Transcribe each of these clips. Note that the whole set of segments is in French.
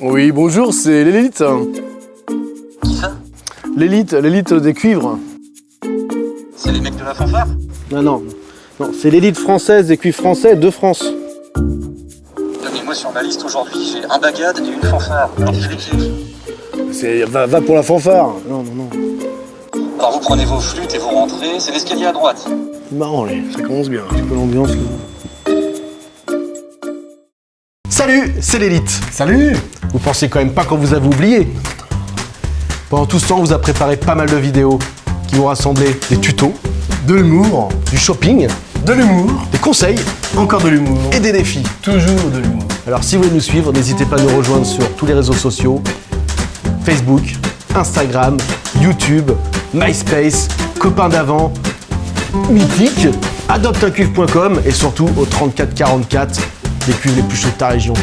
Oui, bonjour, c'est l'élite. Qui ça L'élite, l'élite des cuivres. C'est les mecs de la fanfare Non, non, non, c'est l'élite française des cuivres français de France. Non mais moi sur ma liste aujourd'hui, j'ai un bagad et une fanfare. Alors. C'est va, va pour la fanfare. Non, non, non. Alors vous prenez vos flûtes et vous rentrez, c'est l'escalier à droite. C'est marrant, ça commence bien. Un petit peu l'ambiance. Salut, c'est l'élite. Salut Vous pensez quand même pas qu'on vous avait oublié Pendant tout ce temps, on vous a préparé pas mal de vidéos qui vont rassembler des tutos, De l'humour, du shopping, de l'humour, des conseils encore de l'humour, et des défis. toujours de l'humour. Alors si vous voulez nous suivre, n'hésitez pas à nous rejoindre sur tous les réseaux sociaux, Facebook, Instagram, YouTube, MySpace, Copains d'avant, Mythique, adopteuncuivre.com et surtout au 3444 des cuivres les plus chauds de ta région.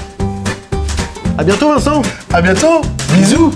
A bientôt Vincent. À bientôt, bisous